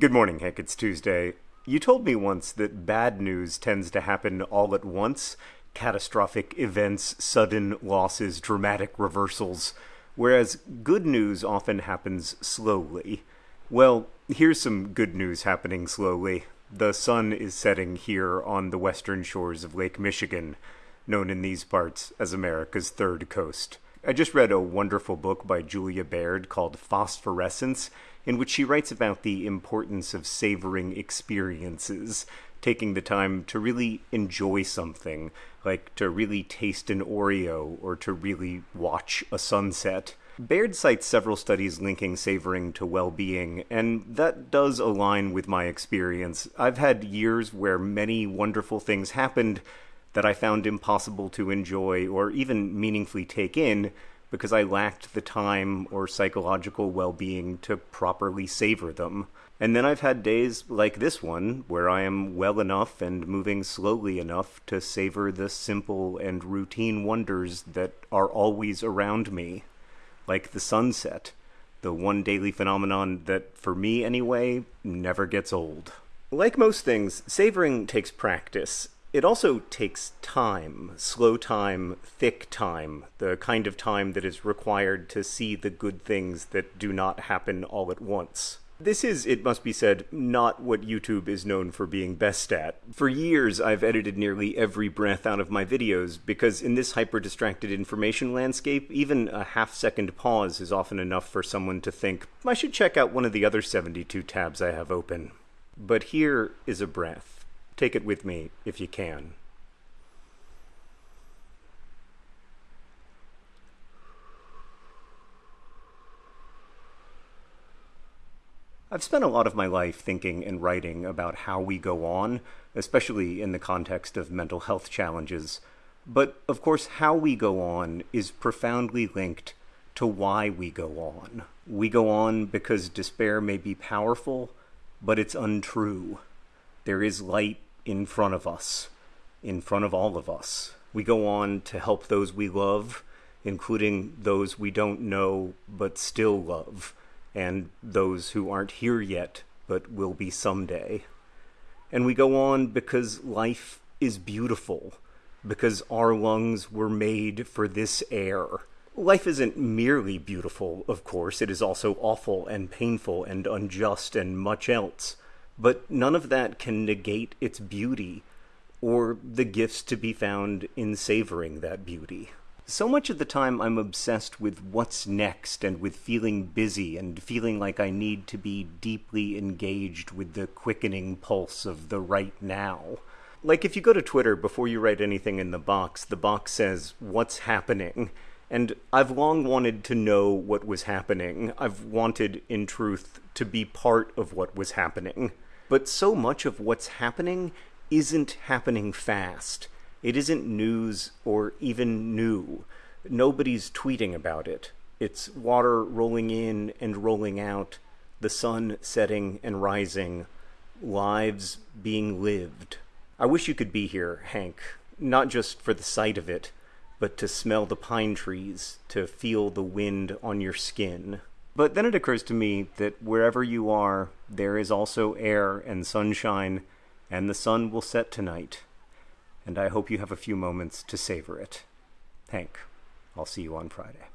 Good morning, Hank. It's Tuesday. You told me once that bad news tends to happen all at once catastrophic events, sudden losses, dramatic reversals, whereas good news often happens slowly. Well, here's some good news happening slowly. The sun is setting here on the western shores of Lake Michigan, known in these parts as America's third coast. I just read a wonderful book by Julia Baird called Phosphorescence, in which she writes about the importance of savoring experiences, taking the time to really enjoy something, like to really taste an Oreo or to really watch a sunset. Baird cites several studies linking savoring to well being, and that does align with my experience. I've had years where many wonderful things happened that I found impossible to enjoy or even meaningfully take in because I lacked the time or psychological well being to properly savor them. And then I've had days like this one where I am well enough and moving slowly enough to savor the simple and routine wonders that are always around me, like the sunset, the one daily phenomenon that, for me anyway, never gets old. Like most things, savoring takes practice, it also takes time, slow time, thick time, the kind of time that is required to see the good things that do not happen all at once. This is, it must be said, not what YouTube is known for being best at. For years, I've edited nearly every breath out of my videos because in this hyper-distracted information landscape, even a half-second pause is often enough for someone to think, I should check out one of the other 72 tabs I have open. But here is a breath. Take it with me if you can. I've spent a lot of my life thinking and writing about how we go on, especially in the context of mental health challenges. But of course, how we go on is profoundly linked to why we go on. We go on because despair may be powerful, but it's untrue. There is light in front of us, in front of all of us. We go on to help those we love, including those we don't know but still love, and those who aren't here yet but will be someday. And we go on because life is beautiful, because our lungs were made for this air. Life isn't merely beautiful, of course, it is also awful and painful and unjust and much else. But none of that can negate its beauty or the gifts to be found in savoring that beauty. So much of the time I'm obsessed with what's next and with feeling busy and feeling like I need to be deeply engaged with the quickening pulse of the right now. Like if you go to Twitter before you write anything in the box, the box says, What's happening? And I've long wanted to know what was happening. I've wanted, in truth, to be part of what was happening. But so much of what's happening isn't happening fast. It isn't news or even new. Nobody's tweeting about it. It's water rolling in and rolling out, the sun setting and rising, lives being lived. I wish you could be here, Hank, not just for the sight of it, but to smell the pine trees, to feel the wind on your skin. But then it occurs to me that wherever you are, there is also air and sunshine, and the sun will set tonight. And I hope you have a few moments to savor it. Hank, I'll see you on Friday.